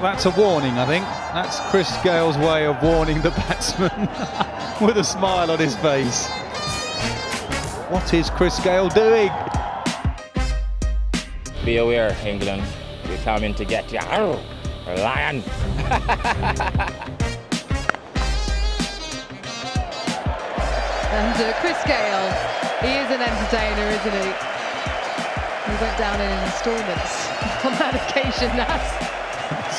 that's a warning, I think. That's Chris Gayle's way of warning the batsman with a smile on his face. What is Chris Gayle doing? Be aware, England. We're coming to get you. Arr, lion. And uh, Chris Gayle, he is an entertainer, isn't he? He went down in instalments on that occasion. That's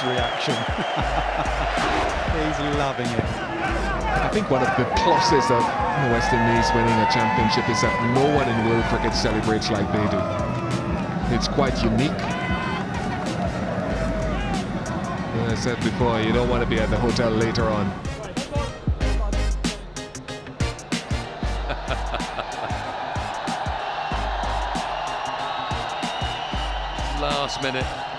His reaction. He's loving it. I think one of the pluses of the West Indies winning a championship is that no one in world cricket celebrates like they do. It's quite unique. As I said before, you don't want to be at the hotel later on. last minute.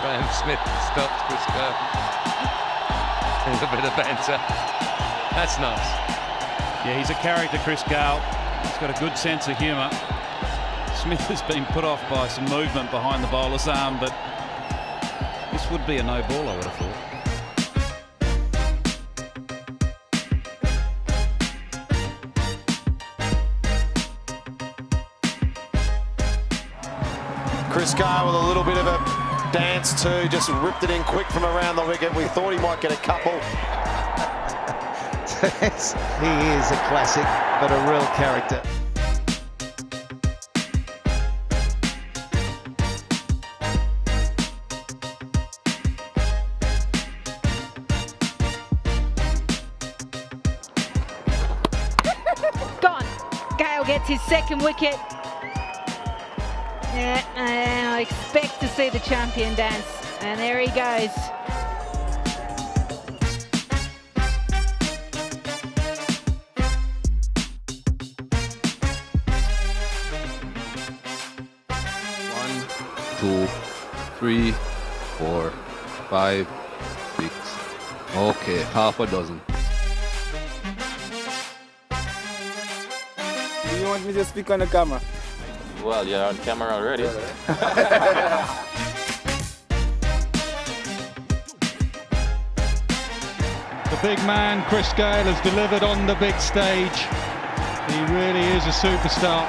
Graeme Smith stopped Chris Gayle. There's a bit of banter. That's nice. Yeah, he's a character, Chris Gayle. He's got a good sense of humour. Smith has been put off by some movement behind the bowler's arm, but this would be a no ball, I would have thought. Chris Gayle with a little bit of a dance too, just ripped it in quick from around the wicket. We thought he might get a couple. He is a classic, but a real character. Gone. Gayle gets his second wicket. Yeah, and I expect to see the champion dance. And there he goes. One, two, three, four, five, six. Okay, half a dozen. Do You want me to speak on the camera? Well, you're on camera already. The big man, Chris Gayle, has delivered on the big stage. He really is a superstar.